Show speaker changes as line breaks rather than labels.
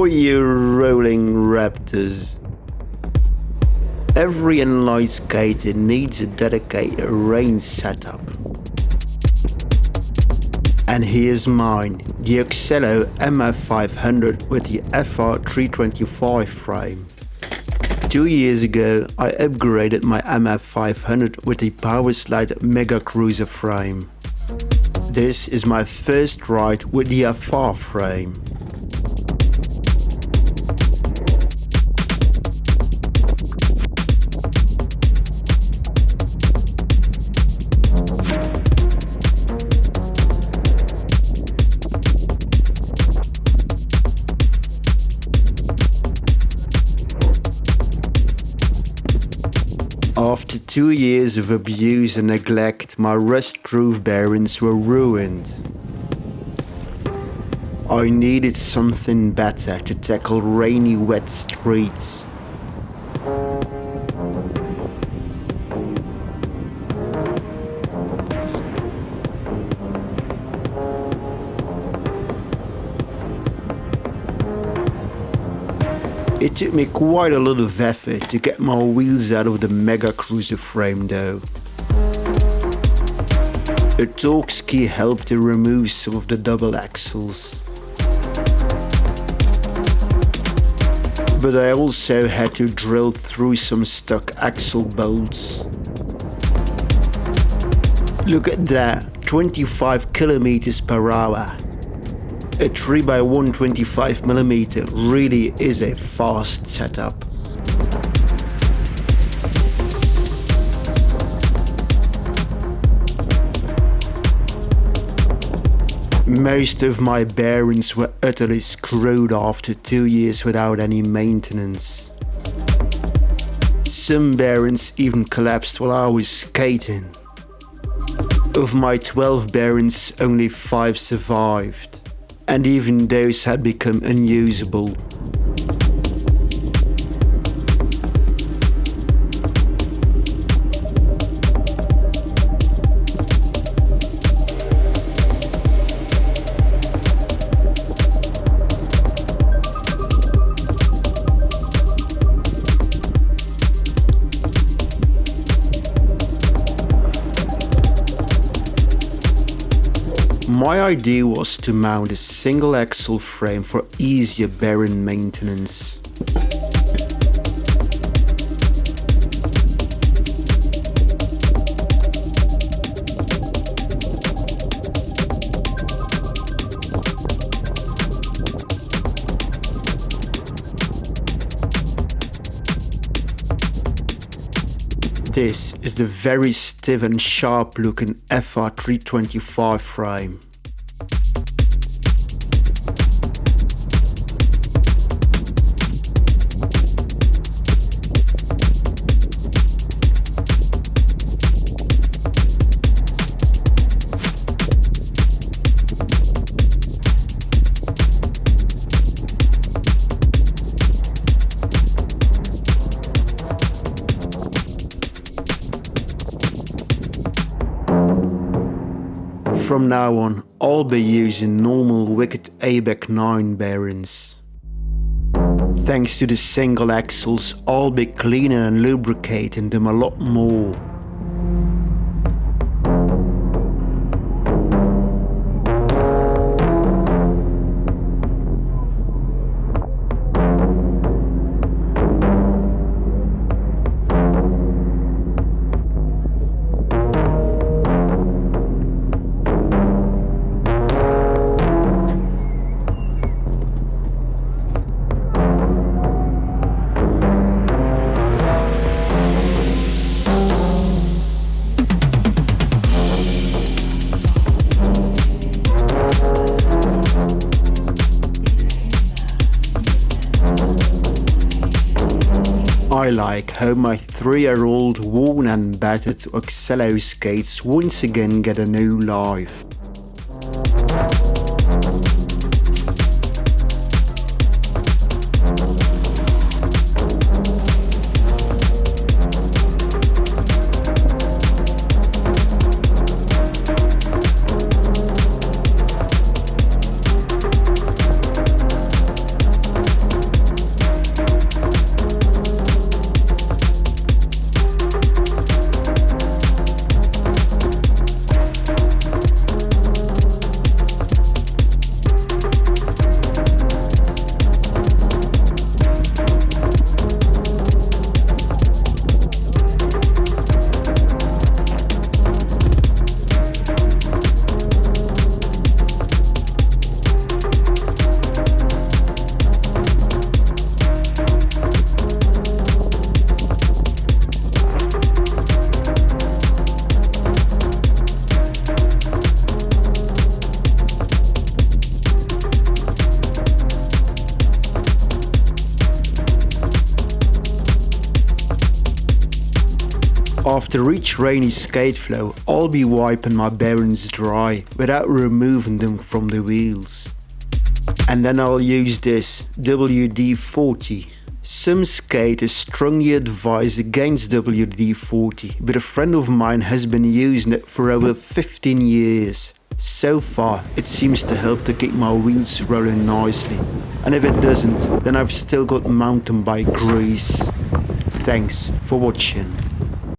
for you rolling raptors. Every inline skater needs a dedicated range setup. And here's mine, the Oxelo MF500 with the FR325 frame. Two years ago, I upgraded my MF500 with the Powerslide Mega Cruiser frame. This is my first ride with the FR frame. Two years of abuse and neglect, my rust-proof bearings were ruined. I needed something better to tackle rainy wet streets. It took me quite a lot of effort to get my wheels out of the Mega Cruiser frame though. A Torx key helped to remove some of the double axles. But I also had to drill through some stuck axle bolts. Look at that, 25 kilometers per hour. A 3x1 25mm really is a fast setup. Most of my bearings were utterly screwed after two years without any maintenance. Some bearings even collapsed while I was skating. Of my 12 bearings, only 5 survived, and even those had become unusable. My idea was to mount a single axle frame for easier bearing maintenance. This is the very stiff and sharp looking FR325 frame. From now on, I'll be using normal Wicked ABEC 9 bearings. Thanks to the single axles, I'll be cleaning and lubricating them a lot more. I like how my three-year-old worn and battered Oxelo skates once again get a new life. To reach rainy skate flow, I'll be wiping my bearings dry without removing them from the wheels. And then I'll use this WD-40. Some skaters strongly advise against WD-40, but a friend of mine has been using it for over 15 years. So far, it seems to help to keep my wheels rolling nicely. And if it doesn't, then I've still got mountain bike grease. Thanks for watching.